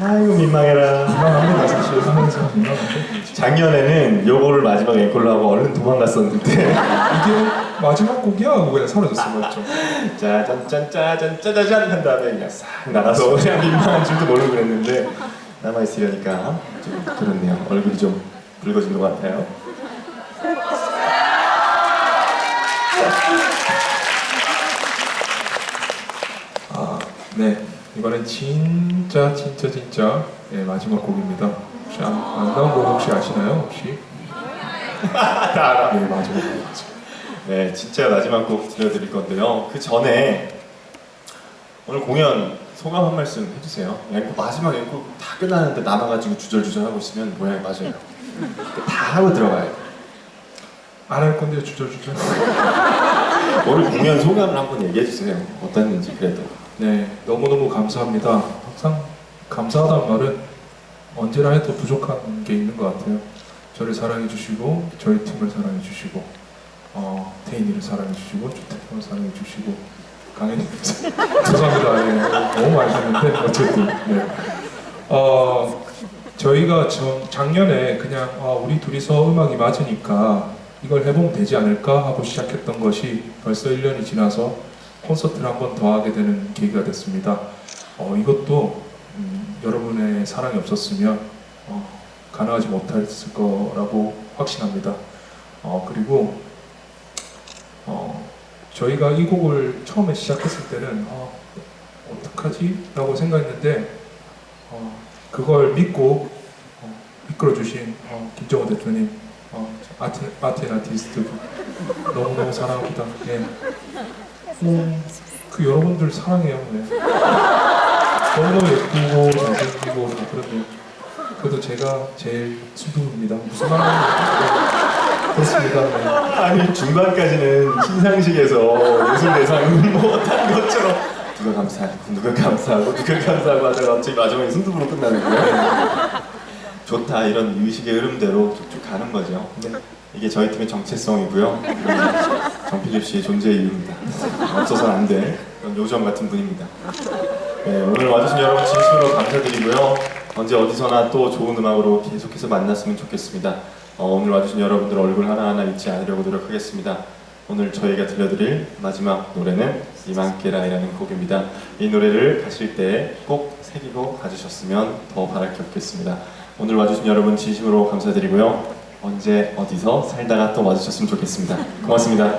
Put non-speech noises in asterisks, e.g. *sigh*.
아이고 민망해라. 민망한데 마스크쇼 하면서 작년에는 요거를 마지막 앵콜로 하고 얼른 도망갔었는데. *laughs* 이게 마지막 곡이야? 하고 그냥 사라졌어 맞죠? 짜잔짠짜잔짜자잔 한 다음에 그냥 싹 나가서 *laughs* 그냥 민망한 줄도 모르고 그랬는데 남아있으려니까 좀 그렇네요. 얼굴이 좀 붉어진 것 같아요. *laughs* 네. 이번엔 진짜 진짜 진짜 네, 마지막 곡입니다. 혹시 안, 안 나온 곡 혹시 아시나요? 혹시? *laughs* 다 알아. 네, 마지막 곡이죠. 네, 진짜 마지막 곡 들려드릴 건데요. 그 전에 오늘 공연 소감 한 말씀 해주세요. 앵콜, 마지막 앵콜 다 끝나는데 남아가지고 주절주절 하고 있으면 모양이 맞아요. 다 하고 들어가요. 안 할 건데 주저주저. 오늘 공연 소감을 한번 얘기해 주세요. 어땠는지 그래도. 네, 너무너무 감사합니다. 항상 감사하다는 말은 언제나 해도 부족한 게 있는 것 같아요. 저를 사랑해 주시고 저희 팀을 사랑해 주시고 어, 태인이를 사랑해 주시고 주태형을 사랑해 주시고 강현이 *laughs* 죄송합니다. 네, 너무 많이 했는데 어쨌든 네. 어, 저희가 전, 작년에 그냥 아, 우리 둘이서 음악이 맞으니까 이걸 해보면 되지 않을까 하고 시작했던 것이 벌써 1년이 지나서 콘서트를 한 번 더 하게 되는 계기가 됐습니다. 어, 이것도 음, 여러분의 사랑이 없었으면 어, 가능하지 못했을 거라고 확신합니다. 어, 그리고 어, 저희가 이 곡을 처음에 시작했을 때는 어, 어떡하지? 라고 생각했는데 어, 그걸 믿고 어, 이끌어주신 어, 김정호 대표님 아트 앤 아티스트 너무너무 사랑합니다. 예. 음, 그 여러분들 사랑해요. 네. 너무너무 예쁘고 잘생기고 다 그런데 그래도 제가 제일 순둥입니다. 무슨 말하는 그렇습니다. 네. 아니 중반까지는 시상식에서 예술 대상 못한 것처럼 누가 감사하고 누가 감사하고 누가 감사하고 하다가 갑자기 마지막에 순둥이로 끝나는 거예요. 좋다 이런 의식의 흐름대로 쭉쭉 가는 거죠. 근데 이게 저희 팀의 정체성이고요. 음, 정필립 씨의 존재의 이유입니다. 없어서는 안 될 요정 같은 분입니다. 네, 오늘 와주신 여러분 진심으로 감사드리고요. 언제 어디서나 또 좋은 음악으로 계속해서 만났으면 좋겠습니다. 어, 오늘 와주신 여러분들 얼굴 하나하나 잊지 않으려고 노력하겠습니다. 오늘 저희가 들려드릴 마지막 노래는 이만께라이라는 곡입니다. 이 노래를 가실 때 꼭 새기고 가주셨으면 더 바랄 게 없겠습니다. 오늘 와주신 여러분 진심으로 감사드리고요. 언제 어디서 살다가 또 와주셨으면 좋겠습니다. 고맙습니다.